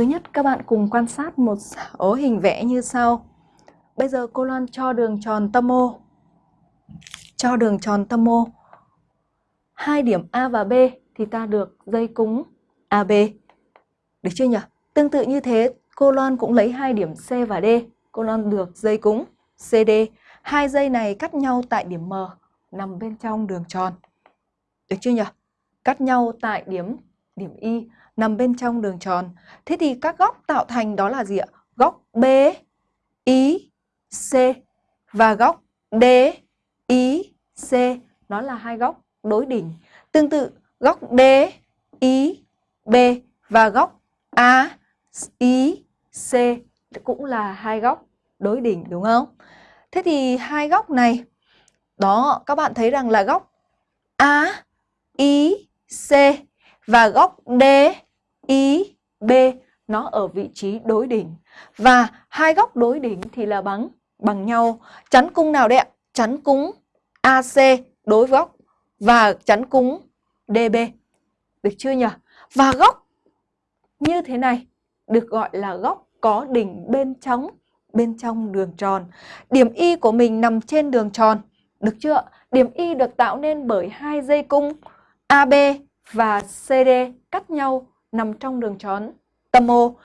Thứ nhất các bạn cùng quan sát một ố hình vẽ như sau. Bây giờ cô Loan cho đường tròn tâm O. Cho đường tròn tâm O. Hai điểm A và B thì ta được dây cúng AB. Được chưa nhỉ? Tương tự như thế, cô Loan cũng lấy hai điểm C và D. Cô Loan được dây cúng CD. Hai dây này cắt nhau tại điểm M nằm bên trong đường tròn. Được chưa nhỉ? Cắt nhau tại điểm điểm Y nằm bên trong đường tròn. Thế thì các góc tạo thành đó là gì ạ? Góc B, Y, C và góc D, Y, C nó là hai góc đối đỉnh. Tương tự góc D, Y, B và góc A, Y, C cũng là hai góc đối đỉnh đúng không? Thế thì hai góc này đó các bạn thấy rằng là góc A, Y, C và góc D, B nó ở vị trí đối đỉnh. Và hai góc đối đỉnh thì là bằng bằng nhau. Chắn cung nào đấy ạ? Chắn cung AC đối với góc và chắn cung DB. Được chưa nhỉ? Và góc như thế này được gọi là góc có đỉnh bên trong bên trong đường tròn. Điểm Y của mình nằm trên đường tròn. Được chưa? Điểm Y được tạo nên bởi hai dây cung AB và CD cắt nhau nằm trong đường tròn tâm O.